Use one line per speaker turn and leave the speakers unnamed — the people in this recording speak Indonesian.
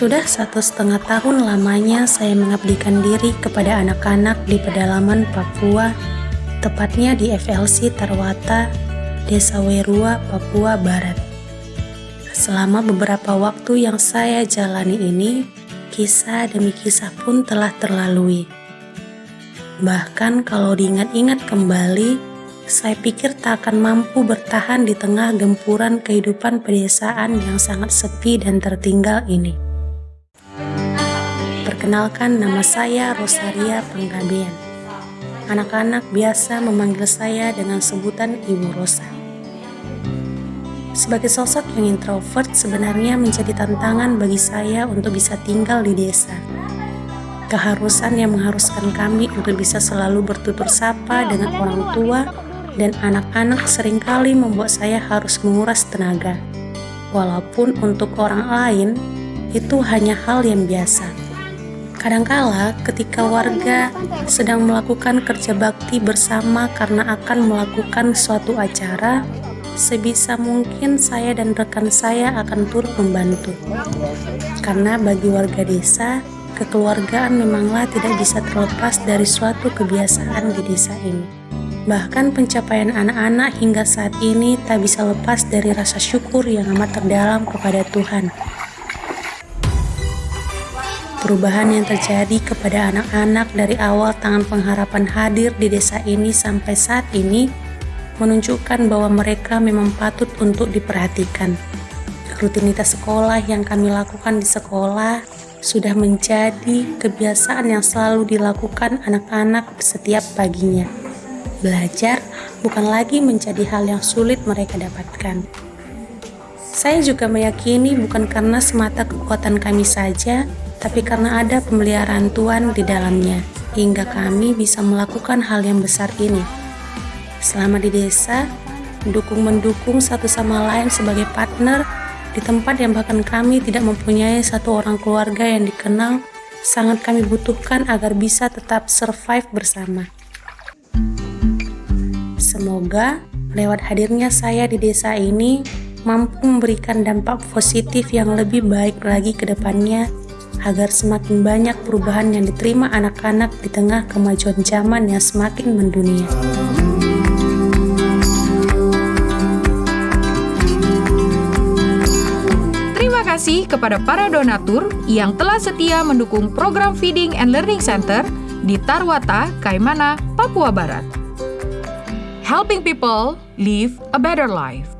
Sudah satu setengah tahun lamanya saya mengabdikan diri kepada anak-anak di pedalaman Papua, tepatnya di FLC Tarwata, Desa Werua, Papua Barat. Selama beberapa waktu yang saya jalani ini, kisah demi kisah pun telah terlalui. Bahkan kalau diingat-ingat kembali, saya pikir tak akan mampu bertahan di tengah gempuran kehidupan pedesaan yang sangat sepi dan tertinggal ini. Perkenalkan nama saya Rosaria Penggabean. Anak-anak biasa memanggil saya dengan sebutan Ibu Rosa. Sebagai sosok yang introvert sebenarnya menjadi tantangan bagi saya untuk bisa tinggal di desa. Keharusan yang mengharuskan kami untuk bisa selalu bertutur sapa dengan orang tua dan anak-anak sering kali membuat saya harus menguras tenaga. Walaupun untuk orang lain, itu hanya hal yang biasa. Kadangkala ketika warga sedang melakukan kerja bakti bersama karena akan melakukan suatu acara, sebisa mungkin saya dan rekan saya akan turut membantu. Karena bagi warga desa, kekeluargaan memanglah tidak bisa terlepas dari suatu kebiasaan di desa ini. Bahkan pencapaian anak-anak hingga saat ini tak bisa lepas dari rasa syukur yang amat terdalam kepada Tuhan. Perubahan yang terjadi kepada anak-anak dari awal tangan pengharapan hadir di desa ini sampai saat ini menunjukkan bahwa mereka memang patut untuk diperhatikan. Rutinitas sekolah yang kami lakukan di sekolah sudah menjadi kebiasaan yang selalu dilakukan anak-anak setiap paginya. Belajar bukan lagi menjadi hal yang sulit mereka dapatkan. Saya juga meyakini bukan karena semata kekuatan kami saja, tapi karena ada pemeliharaan Tuhan di dalamnya, hingga kami bisa melakukan hal yang besar ini. Selama di desa, mendukung-mendukung satu sama lain sebagai partner di tempat yang bahkan kami tidak mempunyai satu orang keluarga yang dikenal, sangat kami butuhkan agar bisa tetap survive bersama. Semoga lewat hadirnya saya di desa ini mampu memberikan dampak positif yang lebih baik lagi ke depannya agar semakin banyak perubahan yang diterima anak-anak di tengah kemajuan zaman yang semakin mendunia.
Terima kasih kepada para donatur yang telah setia mendukung program Feeding and Learning Center di Tarwata, Kaimana, Papua Barat helping people live a better life.